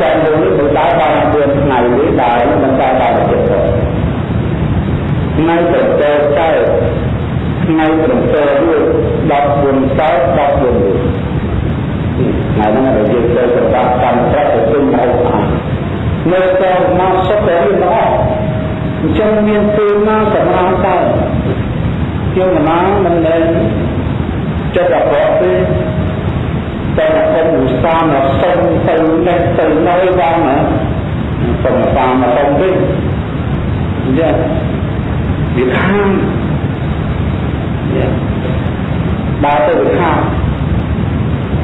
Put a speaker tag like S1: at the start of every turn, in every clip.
S1: ជាក់លើនេះមិនដែរបានពឿនថ្ងៃនេះដែរមិនដែរបានទៀតផងថ្ងៃទៅទៅទៅថ្ងៃប្រសើរមួយ14កើត14មួយថ្ងៃហ្នឹងដែលយើងទៅប្រកាសកម្មប្រាក់ទៅទិញហូបអាហារនៅទៅមកសុទ្ធតែមានរបស់អញ្ចឹងមានពេលណាសម្រាប់តើយើងមិនណាមិនដែលចិត្តអបអរទេ តែតែឧស្សាហ៍មកសុំទៅនេះទៅនៅបានណាសុំតាមមកសុំវិញអញ្ចឹងវាខាងដើរទៅវាខាង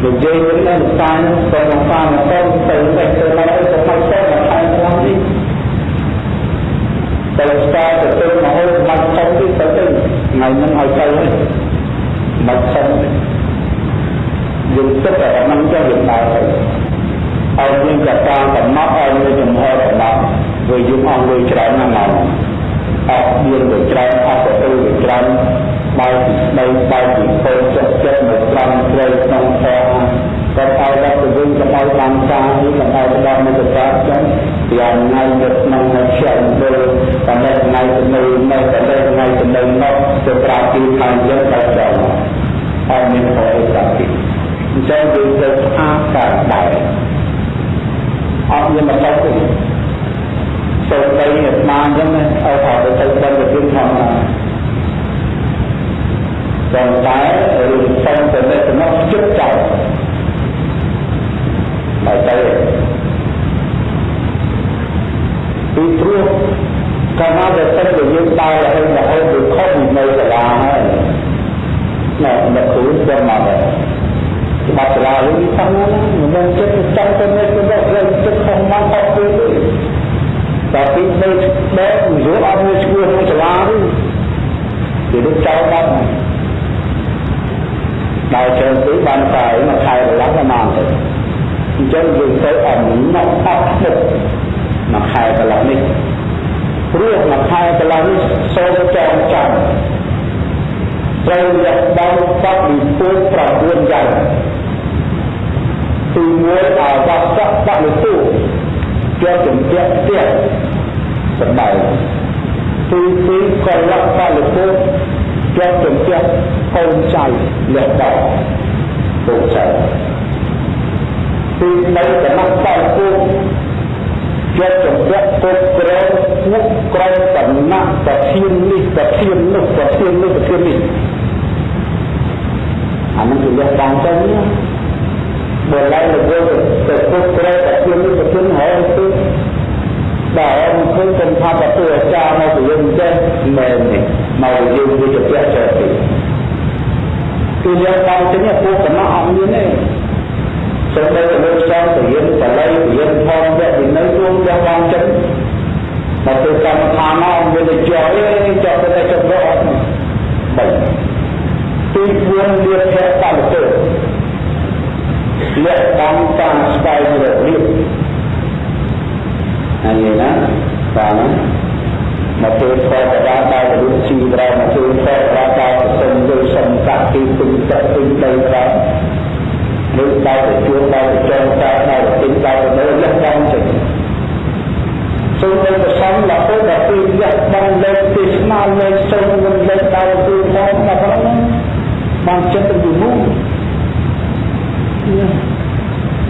S1: លោកយាយវិញនៅសានទៅមកសានទៅទៅទៅទៅឡើយទៅមកទៅមកខាងខាងនេះទៅស្គាល់ទៅទៅមកហូបមកទៅទៅទៅថ្ងៃហ្នឹងឲ្យទៅហើយមកទៅ យើងទឹកតែមិនចេះយើងដើរទៅឲ្យយើងកតាកំណត់ឲ្យយើងចំហកំណត់ព្រោះយើងអស់លុយច្រើនណាស់មកអស់មានលុយច្រើនអស់ទៅលុយច្រើនបើពីស្ដីបើពីពោចិត្តចិត្តមកត្រង់ត្រូវក្នុងធម៌ក៏ឲ្យដល់ទៅវិញក៏ឲ្យបានការនេះក៏ឲ្យដល់មកទៅចឹងពីថ្ងៃទៅក្នុងនៅខ្យល់ទៅតែថ្ងៃទៅនៅនៅតែថ្ងៃទៅនៅនោះទៅប្រាប់ពីខាងយើងទៅដល់អត់មានផលអីតាពី អញ្ចឹងយើងទៅស្អាតកើតដែរអត់មានមកទៅទេសូមបីអាត្មាអញ្ចឹងឲ្យថាទៅទៅបន្តទៅធម្មតាប៉ុន្តែរឿងសុំទៅនេះទៅជិតចោលហើយទៅពីព្រោះកាលណាដែលទៅយើងដើររហូតរហូតទៅខុសនៅសាលាហើយណែអ្នកគ្រូស្គាល់មកដែរច្បាប់សាលាវិញផងណាមិនមែនចិត្តចាំទៅនេះទៅដល់រឿងចិត្តខុសមកខុសទៅទេតែពីទៅបែបយល់អត់មានឈ្មោះក្នុងសាលាទេគេទៅចោលបាត់ដល់ជើងទីបានតែមកខែកន្លះប្រហែលទៅអញ្ចឹងយើងទៅអំណត់អត់ទឹកមកខែកន្លះនេះព្រោះមកខែកន្លះនេះសូមចងចាំត្រូវរកដល់បបវិពុទ្ធ9យ៉ាង ទី1អវស្សៈបលទុជាប់ជំពាក់ផ្ទះសបាយទី2កលៈបលទុជាប់ជំពាក់កូនចៅលះដល់ពុកចៅទី3កណបបលទុជាប់ជំពាក់ពុកក្រែមុខក្រែតំណាក់ប្រធាននេះប្រធាន ថាប្រទូអាចារ្យមកពីយើងចេះមែនទេមកយើងវាជាពាក់ចោលទេគឺយើងបានទៅនេះពួកកណ្ដោអត់មានទេសូម្បីតែលោកចង់ទៅរៀនបល័យរៀនផងវគ្គវិន័យរួមយ៉ាងបានចឹងមកទៅកម្មដ្ឋានមកមានតែចោលទេចោលតែចោលអត់បីទី4លៀបភៈតាមទៅលះតាមការស្វែងរករៀបហើយណា បាទមកទៅខតរាដល់រូបជីវរមកទៅខតរាដល់សុំលើសុំកាក់ទីទុំទឹកទីដីប្រាំលើដល់ទៅជួបដល់ទៅចងតាដល់ទៅដល់ទៅលើលះដំចឹងសូមទៅប្រសំរហូតដល់ពេលលះដំលេខទីស្មារលេខសូមមិនលេខដល់ទៅមកមកហ្នឹងបានចិត្តទៅយូរ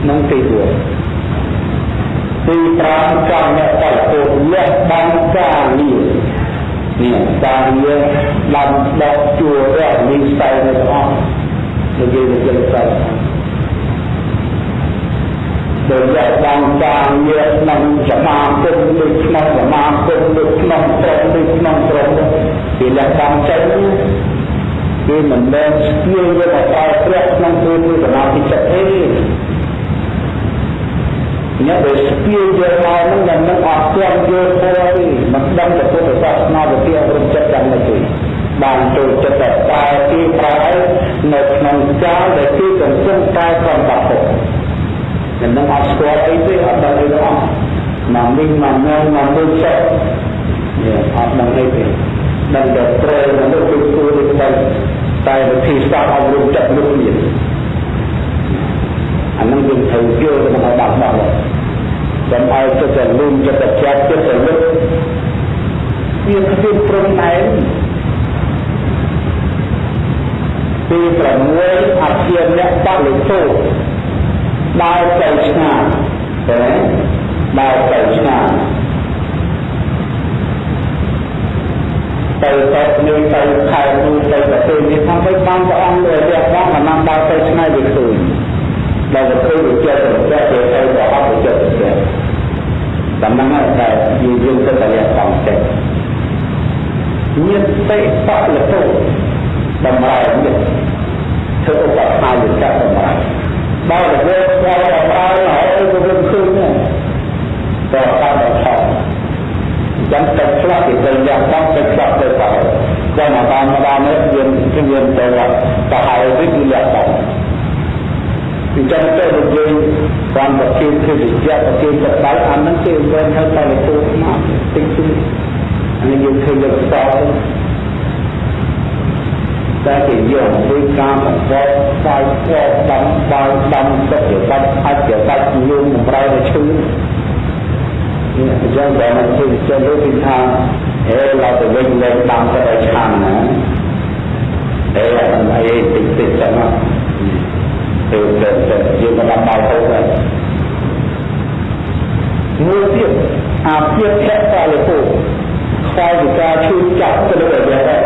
S1: នឹងទី4ទី5កម្មអ្នក បរិពោលះបានការងារនេះការងារបានដកជួររកនិស័យនៅអស់និយាយទៅចឹងទៅដោយយកបានការងារក្នុងសមាគមដូចក្នុងសមាគមដូចក្នុងក្រុមដូចក្នុងក្រុមពីលះបានចេញគឺមិនមែនស្គាល់យកមកប្រើប្រាស់ក្នុងពេលសមាធិចិត្តទេ អ្នកដែលស្ពាយយកមកនឹងដែលនឹងអត់ទាន់យល់ធម៌ទេមិនដឹងទៅពុទ្ធសាសនាវិទ្យារំចិត្តយ៉ាងម៉េចទេបានចូលចិត្តតែតែទីប្រើនៅក្នុងកាលដែលគេកំពុងតែកំបាក់ទុកតែនឹងអត់ស្គាល់អីទេអត់ដឹងអីទេអស់មកនេះមកញ៉ាំមកមើលចិត្តនេះអត់ដឹងអីទេដឹងតែត្រូវមនុស្សគឺគួរដូចតែតែវិធីសាស្ត្រអប់រំចិត្តលោកនេះ អានឹងយើងត្រូវយល់ទៅមកបាត់បាត់ចាំឲ្យចិត្តតែលូនចិត្តតែចាប់ចិត្តតែលឹកវាគ្មានព្រំដែនទី6អភិយៈបលិទោដើរទៅឆ្ងាយតែដើរទៅឆ្ងាយទៅទៅនេះទៅខែនោះទៅប្រទេសនេះថាមិនបានព្រះអង្គលើរយៈផងមិនបានដើរទៅឆ្ងាយវាឃើញ ដល់ទៅវាចិត្តទៅទៅទៅទៅអត់ទៅចិត្តទៅតំណែងតែយើងយើងទៅតែសំចិត្តញាតិបលតុតម្រៃនេះធ្វើឧបថាយចៈតម្រៃបើទៅស្គាល់តម្រៃហើយទៅវិញឃើញទៅតាមដល់ចាំទឹកឆ្លាក់ពីទៅយ៉ាងតាមទឹកឆ្លាក់ទៅទៅចាំមកតាមម្ដងនេះយើងយើងទៅទៅហើយវិទ្អញ្ចឹងទៅដូចយើងបានប្រកេតភេទជ្ជៈប្រកេតសបៃអានឹងគេវិញហៅតែពូមកតិចតិចអានេះយើងឃើញយកតតែគេយកធ្វើការបង្កតបាយស្អប់ដំបាយដំទឹកបាច់អាចជាបាច់ញោមបំរើទៅឈឺនេះអញ្ចឹងបើមិនជឿចិត្តលើពីថាហេឡើយទៅវិញលែងតាមទៅឲ្យឆានណាហេអីតិចតិចចឹងណា ទៅទៅទៅយើងមិនដល់ដល់ទៅដែរមួយទៀតអាភិភៈកាលិពោខ្វល់ពីការឈឺចាប់ទៅលើយ៉ាងដែរ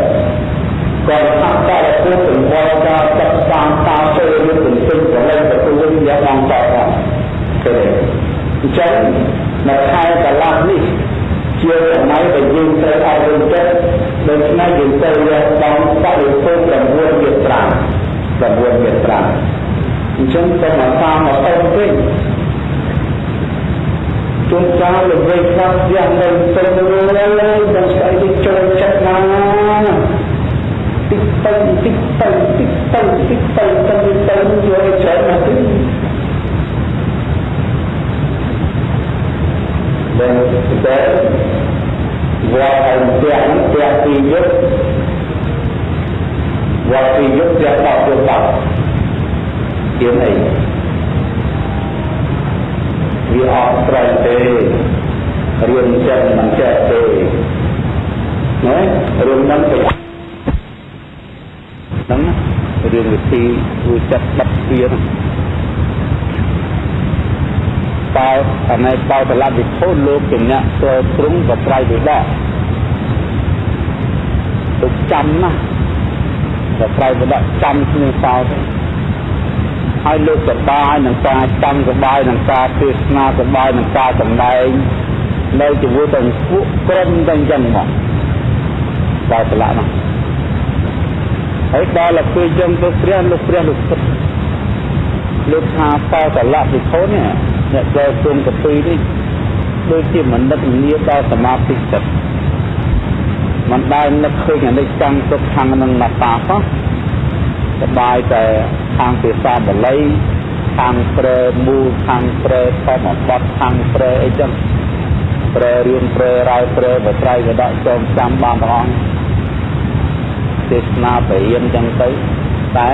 S1: ក៏ថាកាលិពោទាំងវល់ការសិក្សាតាមទៅលើទន្ទឹងប្រឡែងទៅវិញយ៉ាងអង្គតទៅអញ្ចឹងនៅខែកន្លះនេះជាសម័យដែលយើងត្រូវអប់រំចិត្តដូច្នេះយើងត្រូវរកបងបរិភោគ9មេត្រា9មេត្រាអញ្ចឹងសូមអាសាមកទៅវិញជួនកាលល្បីខ្លះយ៉ាងនៅទៅលើដល់ស្អីទៅចូលចិត្តណាតិចទៅតិចទៅតិចទៅតិចទៅទៅទៅយកច្រើនណាស់ទីដែលដែលវត្តឲ្យផ្ទះនេះផ្ទះពីយុទ្ធវត្តពីយុទ្ធផ្ទះបោកទៅបោក ជាអីវាអត់ត្រូវទេរៀនចិត្តមិនចេះទេណារឿងហ្នឹងទៅហ្នឹងរឿងវិធីធ្វើចិត្តបិទទ្វារបោអណៃបោតលវិធូលោកជាអ្នកធ្វើទ្រង់ក៏ប្រៃវិដកទុកចាំណាក៏ប្រៃវិដកចាំគ្នាសោ ទៅហើយលោកសបាយនឹងការចាំសបាយនឹងការទេសនាសបាយនឹងការសម្ដែងនៅជាមួយទាំងពួកក្រុមទាំងចឹងមកបោតលនោះហើយដល់ទៅពេលចឹងទៅព្រះលោកព្រះលោកគិតលោកថាបោតលវិធូនេះអ្នកចូលជុំកពីនេះដូចជាមនិតងារដល់សមាធិចិត្តมันដែលនឹកឃើញអនិច្ចំទុកខាងនឹងមកតាសោះ សបាយតែខាងភាសាបាលីខាងព្រែមូលខាងព្រែធម្មបទខាងព្រែអីចឹងព្រែរៀនព្រែរាយព្រែបត្រៃក៏ដាក់ចូលចាំបានទាំងអស់ទេសនាបរិញ្ញាចឹងទៅតែ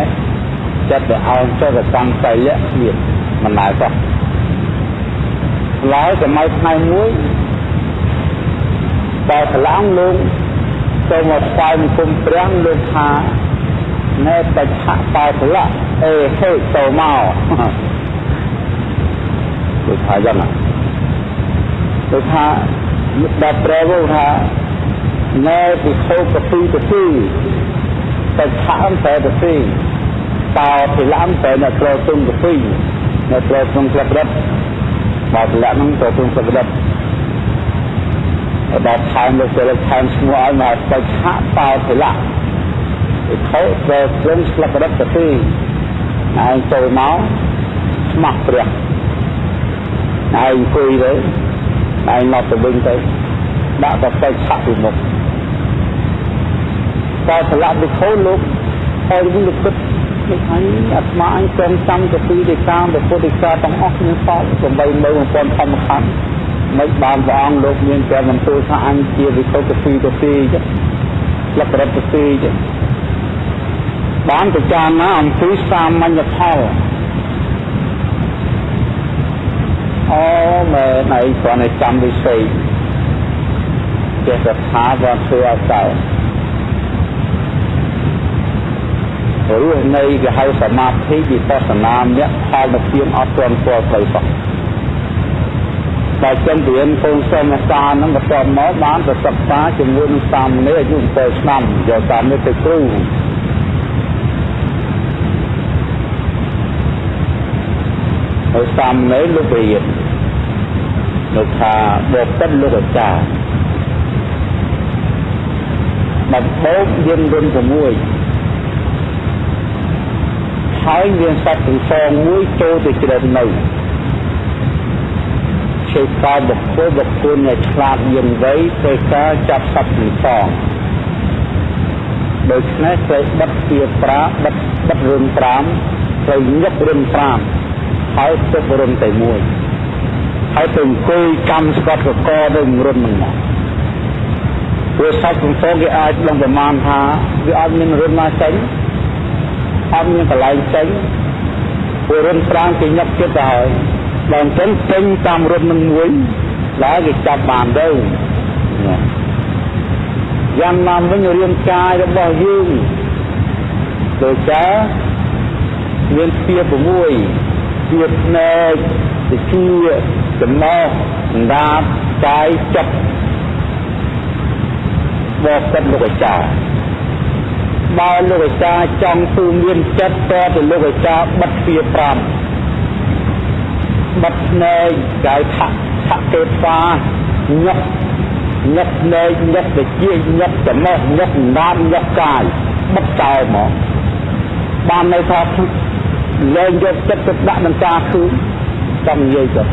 S1: ចិត្តទៅអោនចុះទៅកម្មសៃលៈទៀតមិនដែរសោះឡើយសម័យថ្ងៃមួយបើឆ្លងលោកចូលមកស្វែងគុំព្រះលោកថា ណែបច្ចៈបោទលៈអេហេទៅមកលោកថាយ៉ាងណាលោកថាដល់ព្រះវថាណែពិខុកពីកពីបច្ចៈអន្តរទីតោភិលំតែអ្នកត្រូវទុំកពីអ្នកត្រូវទុំក្លឹបរត់បើទម្លាក់ហ្នឹងទៅក្នុងសក្តិដល់ថែមលោកសិលថែមឈ្មោះឲ្យមកបច្ចៈបោទលៈ ពីខោទៅព្រមស្លឹករឹតទៅទីឯងចូលមកស្មោះព្រះឯងអង្គុយទៅឯងមកទៅវិញទៅដាក់ទៅបច្ចៈពីមុខបោទលៈពីខោលោកហើយវិញលោកគិតនេះហើយអាត្មាអញចង់ចាំទៅពីទេកាមពុទ្ធិកាទាំងអស់គ្នាសោសំបីនៅ1000ធម្មខណ្ឌមិនបានព្រះអង្គលោកមានតែបន្ទូលថាអញជាវិសុទ្ធពីទៅពីចឹងលក្ខណៈទៅពីចឹង បានពិចារណាអំពីសាមញ្ញផលអូមើលណៃគ្រាន់តែចាំវិស័យចេះតែថាគាត់ធ្វើឲ្យកើតរស់នៃគេហៅសមាធិវិបស្សនាមគ្គផលទៅពីអត់ទាន់ស្គាល់ផ្លូវសោះតែចឹងរៀនកូនសិស្សមកសាហ្នឹងបន្ទាប់មកបានទៅសិក្សាជាមួយនឹងសាមណេរអាយុ7ឆ្នាំយកតាមនេះទៅគ្រូ ហើយសាមណេរលោករៀនលោកថាបបិទ្ធលោកអាចារ្យដំបូងយើងរុន6ហើយមានសត្វទាំងសងមួយចូលទៅជ្រើនៅជេកោបុគ្គលបុគ្គលអ្នកឆ្លាតយន្តវ័យត្រូវការចាប់សត្វទាំងសងដូច្នេះត្រូវបិទជាប្រាបិទបិទរឿង5ត្រូវញឹករឿង5 ហើយទុករឿងតែមួយហើយទៅអង្គុយកម្មស្កត់កកទៅរុននឹងមកព្រោះសត្វទាំងសងគេអាចដឹងប្រមាណថាវាអាចមានរឿងណាចេញអត់មានកន្លែងចេញព្រោះរុនប្រាំងគេញឹកចិត្តទៅហើយដល់អញ្ចឹងពេញតាមរុននឹងមួយដែលគេចាប់បានទៅយ៉ាងណាវិញរាងកាយរបស់យើងដូចជាមានស្ពា6 ស្ពាភ្នែកវិជាចំណោះដាបកាយចិត្តបបកិតលោកអាចារ្យបើលោកអាចារ្យចង់ទូមានចិត្តតទៅលោកអាចារ្យបិទទ្វា5បិទភ្នែកកាយថៈថៈទេសាញឹកញឹកភ្នែកញឹកវិជាញឹកចំណេះញឹកណាមញឹកកាយបិទចោលមកបានន័យថា លែងយកចិត្តទៅដាក់នឹងការឃើញចាំនិយាយទៅ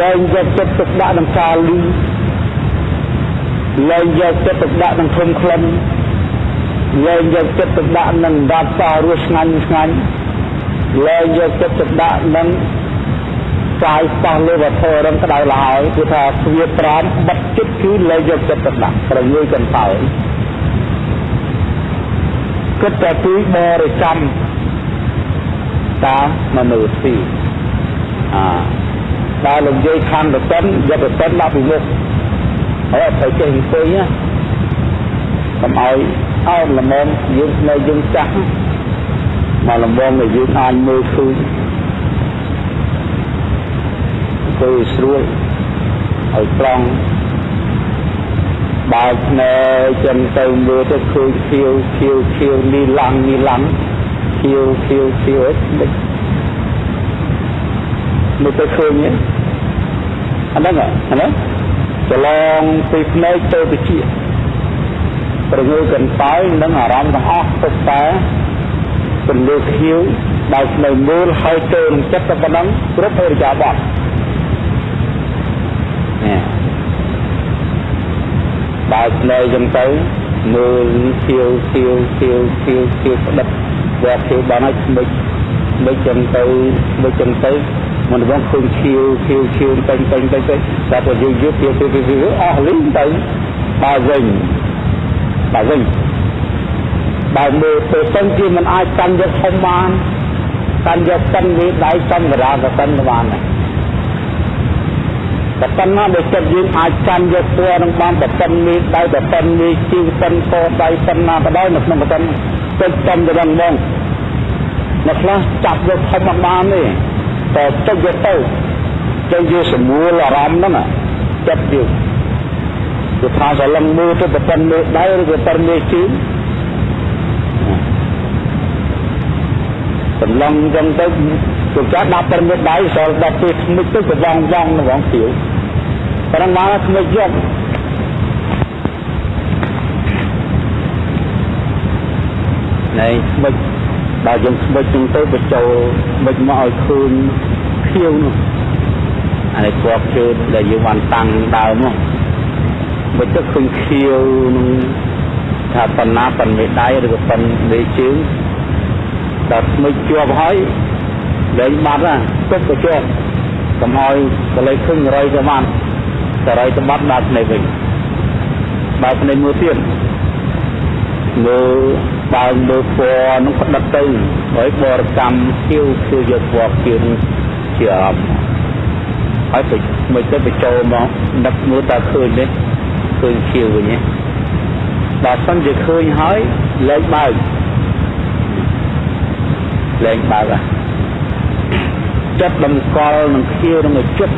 S1: លែងយកចិត្តទៅដាក់នឹងការលឺលែងយកចិត្តទៅដាក់នឹងធំក្លិនលែងយកចិត្តទៅដាក់នឹងដាប់សារស់ឆ្ងាញ់ឆ្ងាញ់លែងយកចិត្តទៅដាក់នឹងកាយស្ទះលើវត្ថុរឹងក្តៅឡើយគឺថាស្វាត្រាំបិទចិត្តគឺលែងយកចិត្តទៅដាក់ប្រងើយកន្តើយ គិតតែពីបរិកម្មតាមមនុស្សទីអាដល់លោកយាយខណ្ឌទៅយកទៅដាក់ពីមុខហើយត្រូវចេះអង្គុយណាកុំឲ្យអោនល្មមយើងនៅយើងចាស់មកល្មមឲ្យយើងអាចមើលឃើញអង្គុយស្រួលឲ្យត្រង់ បើកភ្នែកចឹងទៅមើលទៅឃើញខៀវខៀវខៀវលីឡាំងលីឡាំងខៀវខៀវខៀវមិនមើលទៅឃើញទេអាហ្នឹងអាហ្នឹងច្រឡងពីភ្នែកទៅវិជាប្រងើកន្តើយនិងអារម្មណ៍ទាំងអស់ទុកតែពន្លឺខៀវដោយនៅមូលហើយទៅនឹងចិត្តតែប៉ុណ្ណឹងគ្រប់អរិយាបថនេះ បើភ្នែកចឹងទៅមើលខៀវខៀវខៀវខៀវខៀវផ្ដិតវាខៀវបានហើយស្មិចស្មិចចឹងទៅស្មិចចឹងទៅមិនបងឃើញខៀវខៀវខៀវពេញពេញពេញពេញតែទៅយូរយូរទៀតទៀតទៀតអស់លីងទៅបើវិញបើវិញបើមើលទៅសិនជាមិនអាចកាន់យកធំបានកាន់យកកិនវាដៃសំរាក៏កិនបានដែរ តែប៉ុណ្ណាដែលចិត្តយើងអាចកាន់យកពណ៌នឹងបានតែប៉ុននេះដៃតែប៉ុននេះជីវប៉ុនកដៃប៉ុណ្ណាក៏ដោយនៅក្នុងប៉ុនចិត្តចំទៅដល់ហ្មងអ្នកខ្លះចាប់យកធំមិនបានទេតែចិត្តយកទៅទៅយកសម្រួលអារម្មណ៍ហ្នឹងចិត្តយើងគឺថាស្រឡឹងមើលទៅប្រពន្ធមើលដៃឬក៏ប្រមេជើងសម្លឹងចឹងទៅគឺចាស់ដាក់ប្រមេដៃសល់ដល់ពេលស្មិចទៅប្រវងវងនៅវងទៀវ ប៉ុន្តែមកស្មិចយកណែស្មិចដល់យើងស្មិចចឹងទៅបញ្ចូលស្មិចមកឲ្យឃើញខៀវនោះអានេះពណ៌ជើងដែលយើងបានតាំងដើមនោះបើទឹកឃើញខៀវនឹងថាប៉ុណ្ណាប៉ុនមេដៃឬក៏ប៉ុនមេជើងដល់ស្មិចជាប់ហើយលែងបាត់ណាទុកទៅជាប់កុំឲ្យកលេចឃើញរយទៅបាន តែរយទៅបាត់ដល់ភ្នែកវិញបើភ្នែកមួយទៀតលើបើមើលពណ៌នឹងផ្ដិតទៅហើយបរិកម្មខៀវគឺយកពណ៌ខៀវជាអារម្មណ៍ហើយទៅមិនទៅបញ្ចូលមកដឹកមើលតើឃើញទេឃើញខៀវវិញទេបើសិនជាឃើញហើយលែងបើកលែងបើកចិត្តតម្កល់នឹងខៀវនឹងឲ្យជិត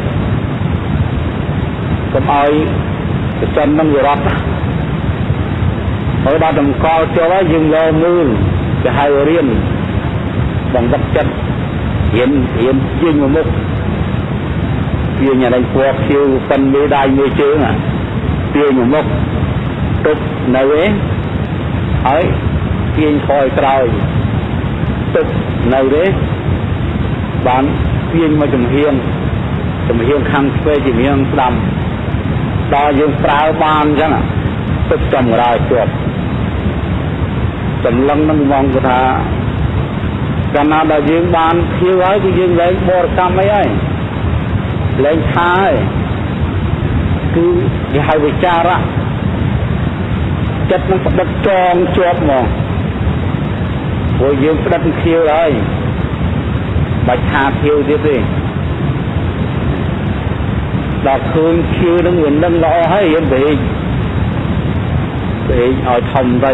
S1: កុំឲ្យប្រចាំនឹងវារត់ហើយដល់តម្កល់ចូលហើយយើងលើមើលគេហៅរៀនបង្វឹកចិត្តរៀនរៀនជាងមកមុខជាញ៉ាំពណ៌ខៀវប៉ិនមេដៃមួយជើងទាញមកមុខទុកនៅឯហើយទាញខយក្រោយទុកនៅទេបានទាញមកចំហៀងចំហៀងខាងឆ្វេងចំហៀងស្ដាំ ដល់យើងប្រើបានអញ្ចឹងទឹកចំក្រោយជាប់សម្លឹងនឹងមងថាកាលណាដែលយើងបានខៀវហើយគឺយើងលែងបរិកម្មអីហើយលែងថាហើយគឺគេហៅវិចារៈចិត្តនឹងផ្ដិតចងជាប់មកព្រោះយើងផ្ដិតខៀវហើយបាច់ថាខៀវទៀតទេ ដល់ឃើញខៀវនឹងវានឹងល្អហើយយើងទៅពេកឲ្យធំទៅ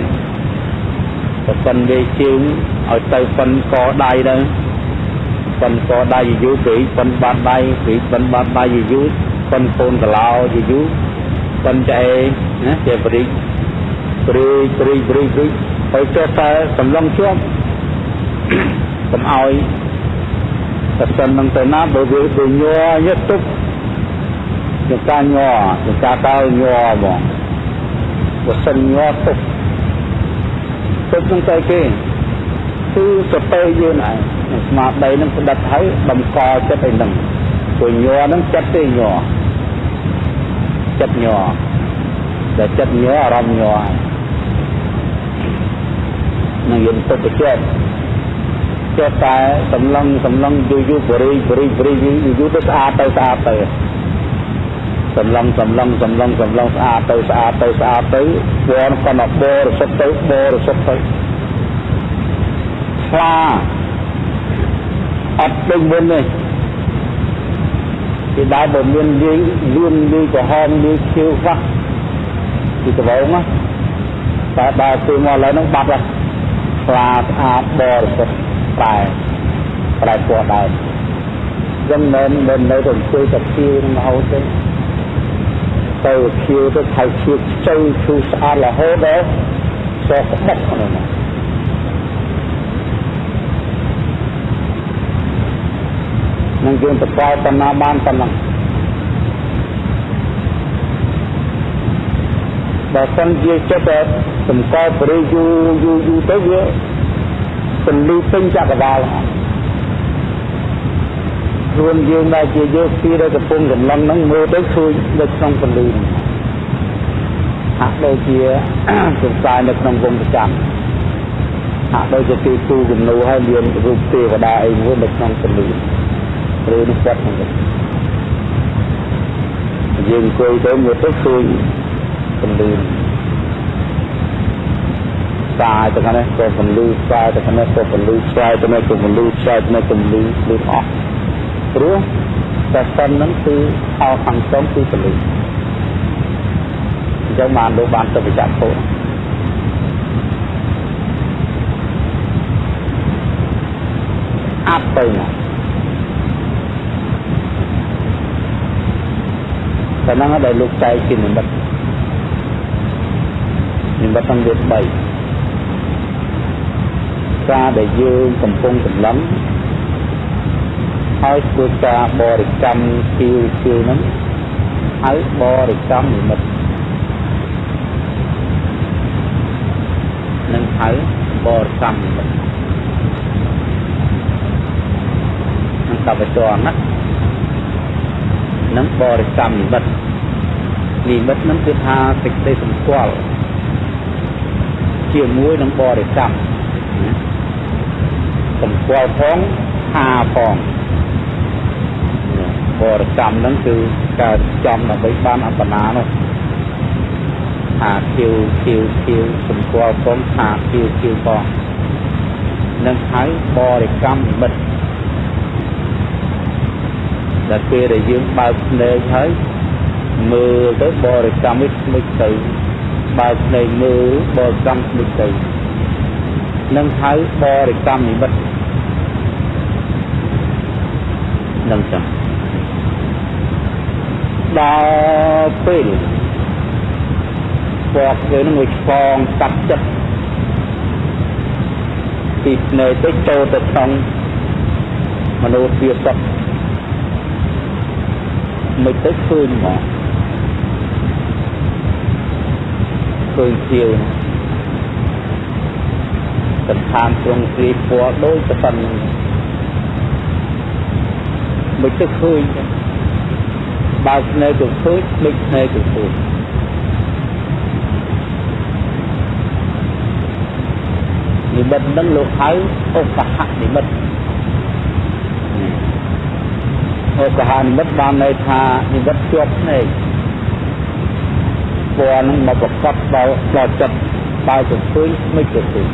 S1: ប្រសិនវាជើងឲ្យទៅប៉ុនកដៃទៅប៉ុនកដៃយូរពេកប៉ុនបាត់ដៃពេកប៉ុនបាត់ដៃយូរប៉ុនកូនកឡោយូរប៉ុនចែណាជាបរិយព្រីព្រីព្រីព្រីហើយចុះតែសំឡងជាប់កុំឲ្យប្រសិននឹងទៅណាបើវាទៅញ័រយត់ទុក ចង្ការញ័រចង្ការតើញ័រហ្មងបើសិនញ័រទុកទុកនឹងទៅគេគឺសតិយើងឯងស្មារតីនឹងផ្ដិតហើយដំកល់ចិត្តឯនឹងព្រោះញ័រនឹងចិត្តទេញ័រចិត្តញ័រដែលចិត្តញ័រអារម្មណ៍ញ័រនឹងយើងទុកទៅចិត្តចេះតែសម្លឹងសម្លឹងយូរយូរបរិយបរិយបរិយយូរយូរទៅស្អាតទៅស្អាតទៅ សម្លឹងសម្លឹងសម្លឹងសម្លឹងស្អាតទៅស្អាតទៅស្អាតទៅពណ៌គាត់បរិសុទ្ធទៅបរិសុទ្ធទៅខ្លាអត់ដូចមុនទេពីដើមបើមានលាយលឿនលាយក្រហមលាយខៀវខ្លះពីដំបូងណាតែដល់ពេលមកឥឡូវហ្នឹងបាត់ហើយខ្លាស្អាតបរិសុទ្ធប្រែប្រែពណ៌ដែរចឹងមិនមិននៅទៅជួយតែខៀវនឹងរហូតទេ ទៅខៀវទៅថៃខៀវខ្ចីឈូស្អាតរហូតដល់សោះក្បត់ហ្នឹងនឹងយើងទៅប្រើបណ្ណាបានប៉ុណ្ណឹងបើសិនជាចិត្តតែសម្គាល់បរិយូយូយូទៅវាពលីពេញចក្រវាល ខ្លួនយើងដែលជាយោគីដែលកំពុងកំឡុងហ្នឹងមើលទៅឃើញនៅក្នុងពលីហាក់ដូចជាសង្ស័យនៅក្នុងវងប្រចាំហាក់ដូចជាទីទូគំនូហើយមានរូបទេវតាអីមួយនៅក្នុងពលីឬនេះគាត់ហ្នឹងយើងអង្គុយទៅមើលទៅឃើញពលីសាយទៅខាងនេះក៏ពលឺសាយទៅខាងនេះក៏ពលឺសាយទៅនេះក៏ពលឺសាយទៅនេះក៏ពលឺលឺអស់ ព្រោះតែសិនហ្នឹងគឺអោខាងស្ទំគឺពលឺអញ្ចឹងបានលោកបានទៅវិចារពុទ្ធអាប់ទៅណាតែហ្នឹងដែលលោកចែកជានិមិត្តនិមិត្តទាំងវា3ការដែលយើងកំពុងសម្លឹង ហើយធ្វើការបរិកម្មពីពីហ្នឹងហើយបរិកម្មនិមិត្តនឹងហៅបរិកម្មនិមិត្តនឹងកបចរណានឹងបរិកម្មនិមិត្តនិមិត្តនឹងគឺថាសេចក្តីសម្គាល់ជាមួយនឹងបរិកម្មសម្គាល់ផងថាផង បរិកម្មហ្នឹងគឺការចំដើម្បីបានអបណានោះ
S2: ថាគៀវគៀវគៀវសម្គាល់ផងថាគៀវគៀវផងនឹងហៅបរិកម្មនិមិត្តដែលពេលដែលយើងបើកភ្នែកហើយមើលទៅបរិកម្មនេះស្មិចទៅបើកភ្នែកមើលបរិកម្មស្មិចទៅនឹងហៅបរិកម្មនិមិត្តនឹងចឹង ដល់ពេលពណ៌គេនឹងមួយឆ្លងកាត់ចិត្តពីភ្នែកទៅចូលទៅក្នុងមនុស្សវាសក់មិនទៅឃើញមកឃើញជាវសន្តានទ្រង់គ្រាពណ៌ដូចទៅប៉ុណ្ណឹងមិនទៅឃើញ បើភ្នែកទៅឃើញដូចភ្នែកទៅឃើញនិមិត្តនឹងលោកហៅឧបហនិមិត្តឧបហនិមិត្តបានន័យថានិមិត្តជាប់ភ្នែកពណ៌នឹងមកប្រកបដល់ដល់ចិត្តបើទៅឃើញមិនទៅឃើញ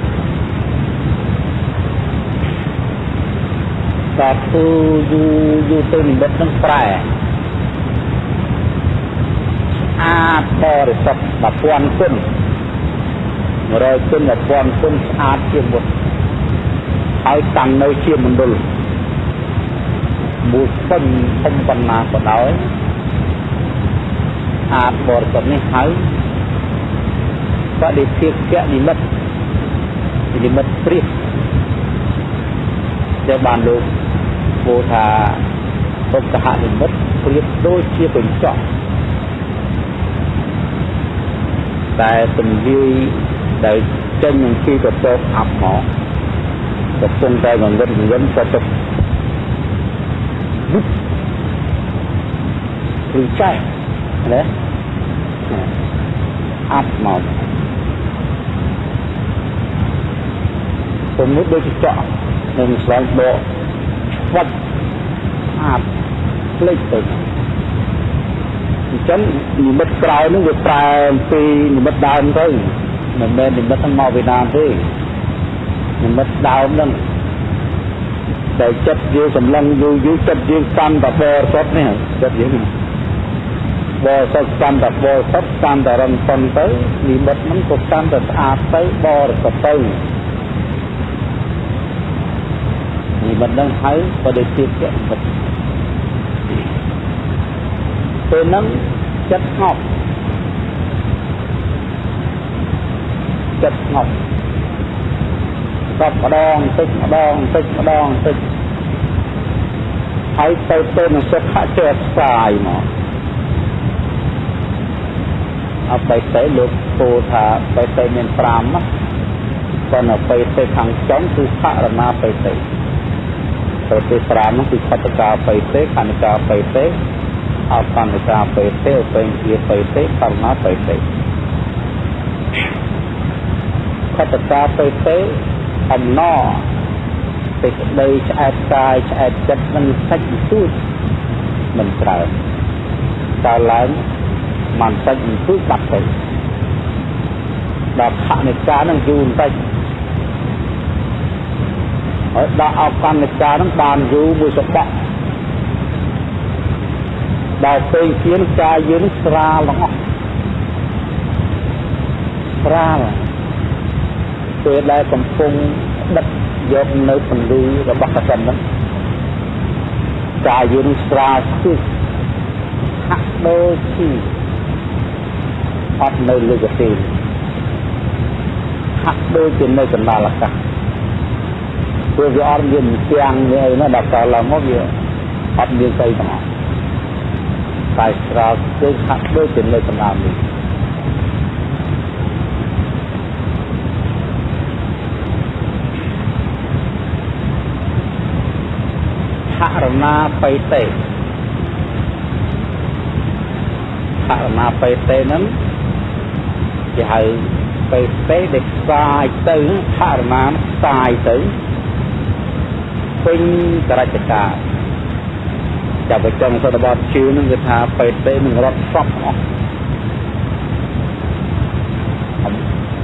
S2: តែធ្វើយូរយូរទៅនិមិត្តនឹងប្រែ អាចបរិសុទ្ធ1000គុណ100គុណ1000គុណស្អាតជាងមុនហើយតាំងនៅជាមណ្ឌលមួយពេញធំប៉ុណ្ណាក៏ដោយអាចបរិសុទ្ធនេះហើយបដិភិកៈនិមិត្តនិមិត្តព្រាសដែលបានលោកពោលថាពុទ្ធហនិមិត្តព្រាបដូចជាកញ្ចក់ តែទំលាយដែលចេញនឹងពីកតោអាប់មកកំពុងតែងងឹតងឹតក៏ទៅឬចាស់ណាអាប់មកពុំនេះដូចចកនឹងស្វែងបកស្វាត់អាប់ផ្លេចទៅ អញ្ចឹងនិមិត្តក្រោយនឹងវាប្រែពីនិមិត្តដើមទៅមិនមែននិមិត្តហ្នឹងមកពីដើមទេនិមិត្តដើមហ្នឹងតែចិត្តយើងសម្លឹងយូរយូរចិត្តយើងកាន់តែបរិសុទ្ធនេះចិត្តយើងបរិសុទ្ធកាន់តែបរិសុទ្ធកាន់តែរឹងប៉ុនទៅនិមិត្តហ្នឹងក៏កាន់តែស្អាតទៅបរិសុទ្ធទៅនិមិត្តហ្នឹងហៅបដិសេធនិមិត្ត ពេលហ្នឹងចិត្តស្ងប់ចិត្តស្ងប់ស្បម្ដងតិចម្ដងតិចម្ដងតិចហើយទៅទៅនឹងសុខៈចេះស្សាយមកអបិទេលោកពោលថាបិទេមាន5ណាប៉ុន្តែបិទេខាងចុងគឺបរមាបិទេបិទេ5នោះគឺខតកាបិទេខនិកាបិទេអបនិកាបិទេ ឧបេញាបិទេបរមាបិទេខតកាទៅទៅអំណរសេចក្តីឆ្អែតកាយឆ្អែតចិត្តមិនសាច់ទូចមិនច្រើនកើឡើងមិនសាច់ទូចបាត់ទៅដល់ខនិកានឹងយូរបន្តិចហើយដល់អកនិកានឹងបានយូរមួយសបក ដល់ពេលជាកាយយើងស្រាលទាំងអស់ស្រាលពេលដែលកំពុងដិតយកនៅពន្លឺរបស់កសិនហ្នឹងកាយយើងស្រាលស្ទើរហាក់ដូចជាអត់នៅលើកទេហាក់ដូចជានៅកណ្ដាលអាកាសព្រោះវាអត់មានទាំងមានអីណាដល់កឡើងមកវាអត់មានស្អីទាំងអស់ តែស្រាលស្ទើរហាក់ដូចជានៅកណ្ដាលនេះរណាបៃតេហរណាបៃតេហ្នឹងគេហៅបៃតេដែលខ្សាយទៅហរណាខ្សាយទៅពេញតរចកា ចាប់បញ្ចាំសតបតជឿនឹងគេថាបៃតេនឹងរត់សពអស់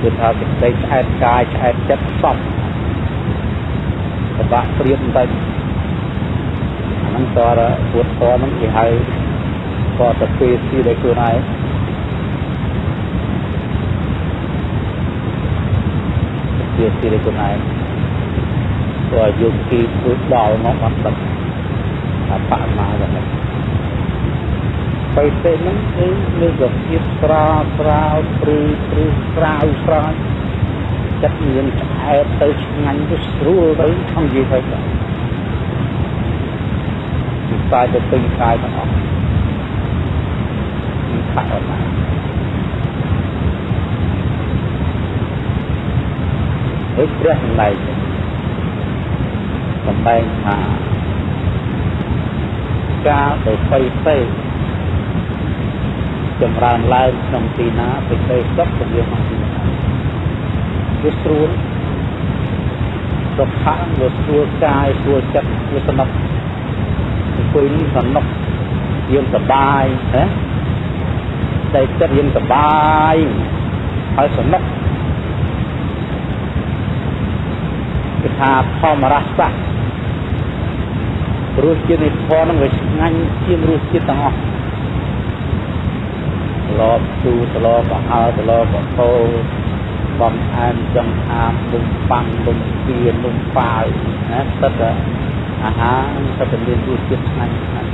S2: គឺថាសេចក្តីឆ្អែតកាយឆ្អែតចិត្តសពពិបាកព្រៀបបន្តិចអាហ្នឹងតរពួតតហ្នឹងគេហៅតទៅពេលទីដែលខ្លួនឯងជាទីដែលខ្លួនឯងព្រោះយកទីធ្វើដល់មកអត់ដឹង ថាបមាហ្នឹងបិទេហ្នឹងគឺមានរសជាតិស្រាលស្រាលព្រឺព្រឺស្រាវស្រាវចិត្តមានឆ្អែតទៅឆ្ងាញ់ទៅស្រួលទៅខំនិយាយទៅខ្សែទៅពេញកាយទាំងអស់មានខាត់អត់ណាហើយព្រះសម្ដែងសម្ដែងថា ការទៅបិទេចម្រើនឡើងក្នុងទីណាបិទេសុខពលាក្នុងទីណាវាស្រួលសុខៈវាស្រួលកាយស្រួលចិត្តវាសំណុកអង្គុយនេះសំណុកយើងសបាយណាតែចិត្តយើងសបាយហើយសំណុកគឺថាធម្មរសៈ រសជាតិនៃធម៌នឹងវាឆ្ងាញ់ជាងរសជាតិទាំងអស់លបទូស្លបអើស្លបកោបំអែមចង្អាមលំប៉ាំងលំគៀលំប៉ាវណាទឹកអាហារទឹកមានរសជាតិឆ្ងាញ់ឆ្ងាញ់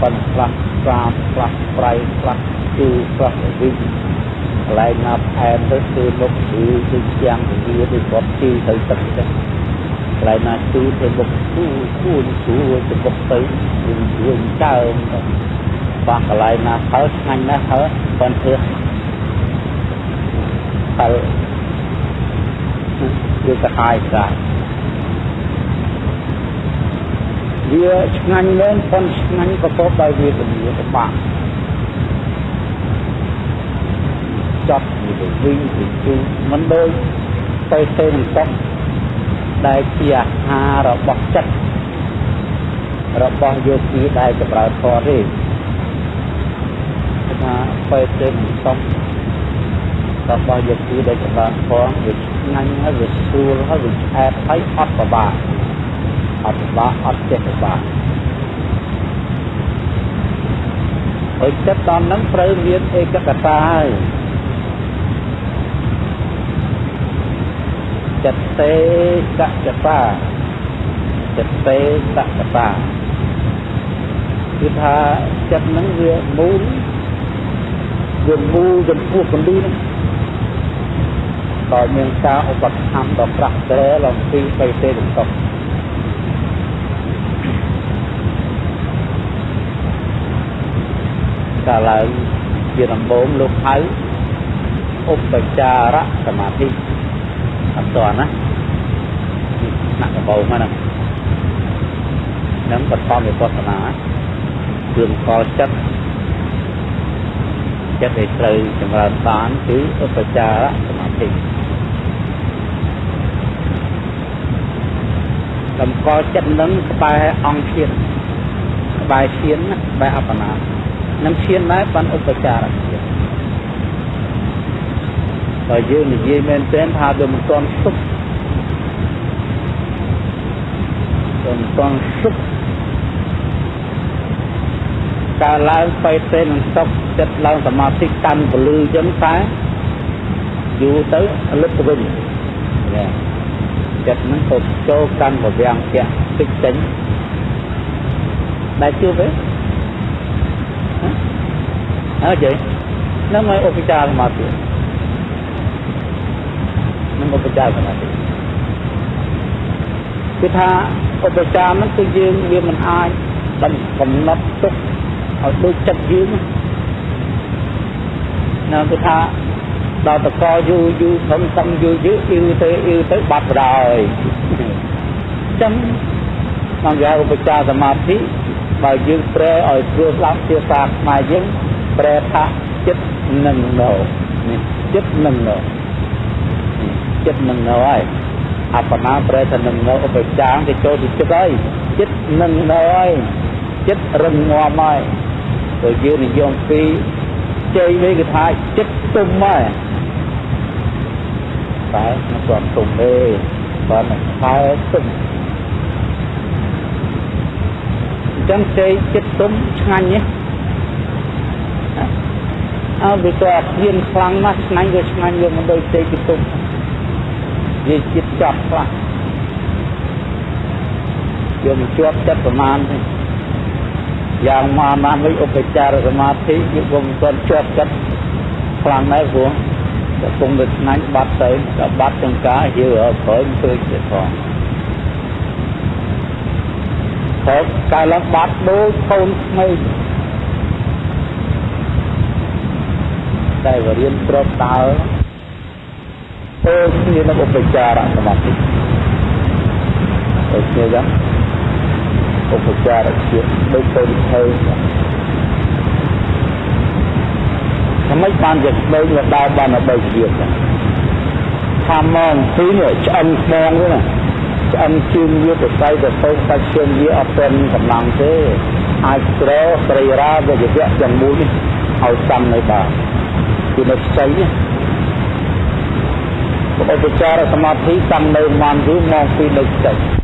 S2: ប៉ុនខ្លះស្រាបខ្លះប្រៃខ្លះជូរខ្លះវិញកន្លែងណាផ្អែមទៅគឺមុខគឺដូចជាងវាដូចគាត់ជឿទៅទឹកចឹង កន្លែងណាជូរទៅមុខគូគូគូទៅមុខទៅវិញវិញកើមបោះកន្លែងណាហើយឆ្ងាញ់ណាស់ហើយប៉ុនធ្វើហើយវាកាហាយកាយវាឆ្ងាញ់មែនប៉ុនឆ្ងាញ់ប្រកបដោយវេទនាពិបាកចាប់វាទៅវិញទៅជួមិនដូចទៅទៅនឹងតុក ដែលជាអាហាររបស់ចិត្តរបស់យោគីដែលចម្រើនធម៌ទេថាពេទ្យទេមិនសុំរបស់យោគីដែលចម្រើនធម៌វាឆ្ងាញ់ហើយវាស្រួលហើយវាឆ្អែតហើយអត់ពិបាកអត់ពិបាកអត់ចេះពិបាកហើយចិត្តដល់ហ្នឹងត្រូវមានឯកកតាហើយ ចិត្តទេកកតាចិត្តទេកកតាគឺថាចិត្តហ្នឹងវាមូលវាមូលចំពោះពលីហ្នឹងដោយមានការឧបត្ថម្ភដល់ប្រាក់ត្រែលំពីបៃតេទាំងតបកាលឡើងជាដំបូងលោកហៅឧបចារសមាធិ អត់តណាណាក់ដំបូងហ្នឹងនឹងបឋមវិបស្សនាគ្រឿងកលចិត្តចិត្តដែលត្រូវចម្រើនបានគឺឧបចារសមាធិតម្កល់ចិត្តនឹងក្បែរអង្គឈានក្បែរឈានក្បែរអបណានឹងឈានដែរបានឧបចារ ឈានបើយើងនិយាយមែនទែនថាវាមិនទាន់សុខវាមិនទាន់សុខកើឡើងបេទេនឹងសុខចិត្តឡើងសមាធិកាន់ពលឺចឹងតែយូរទៅលឹកទៅវិញណាចិត្តហ្នឹងទៅចូលកាន់ពវាំងផ្ទះតិចចេញដែលជួបទេអើជ័យនឹងមកឧបចារសមាធិនឹង ឧបចារសមាធិគឺថាឧបចារហ្នឹងគឺយើងវាមិនអាចកំណត់ទុកឲ្យដូចចិត្តយើងណាគឺថាដល់តកយូរយូរខំខំយូរយូរអ៊ីវទៅអ៊ីវទៅបាត់បដ ாய் ចឹងមកគេឧបចារសមាធិបើយើងប្រែឲ្យស្រួលស្ដាប់ភាសាខ្មែរយើងប្រែថាចិត្តនឹងនៅនេះចិត្តនឹងនៅ ចិត្តនឹងនៅហើយអបណាប្រែថានឹងនៅឧបចារគេចូលទីចិត្តហើយចិត្តនឹងនៅហើយចិត្តរឹងមាំហើយព្រោះយើងនិយមពីជ័យវិញគឺថាចិត្តទុំហើយតែមិនទាន់ទុំទេគាត់នឹងខែទុំអញ្ចឹងចេកចិត្តទុំឆ្ងាញ់នេះអើវាក៏ហ៊ានខ្លាំងណាស់ឆ្ងាញ់វាឆ្ងាញ់វាមិនដូចចេកចិត្តទុំ វាចិត្តចាប់ខ្លះយើងមិនជាប់ចិត្តប្រមាណទេយ៉ាងមកណាវិញឧបចារសមាធិយើងក៏មិនទាន់ជាប់ចិត្តខ្លាំងដែរព្រោះកំពុងតែឆ្ងាញ់បាត់ទៅដល់បាត់ចង្ការយើក្រោយឃើញទៀតផងហើយកាលឡើងបាត់ដូចកូនក្មេងតែវរៀនត្រប់ដើរ ទៅគ្នានឹងឧបចារសមាធិទៅគ្នាយ៉ាងឧបចារជាដូចទៅទៅថ្មីបានជាក្មេងមកដើរបានដល់3ជាតិថាមកពីនេះឆ្អឹងស្មងទេណាឆ្អឹងជើងវាទៅស្អីទៅទៅសាច់ជើងវាអត់ទាន់កម្លាំងទេអាចស្រោស្រីរាវិជ្ជាទាំងមូលនេះឲ្យសំនៅបាទគឺនៅខ្ចីនេះ ឧបចារសមាធិសំនៅមនយូរមកពីនៅខ្ចី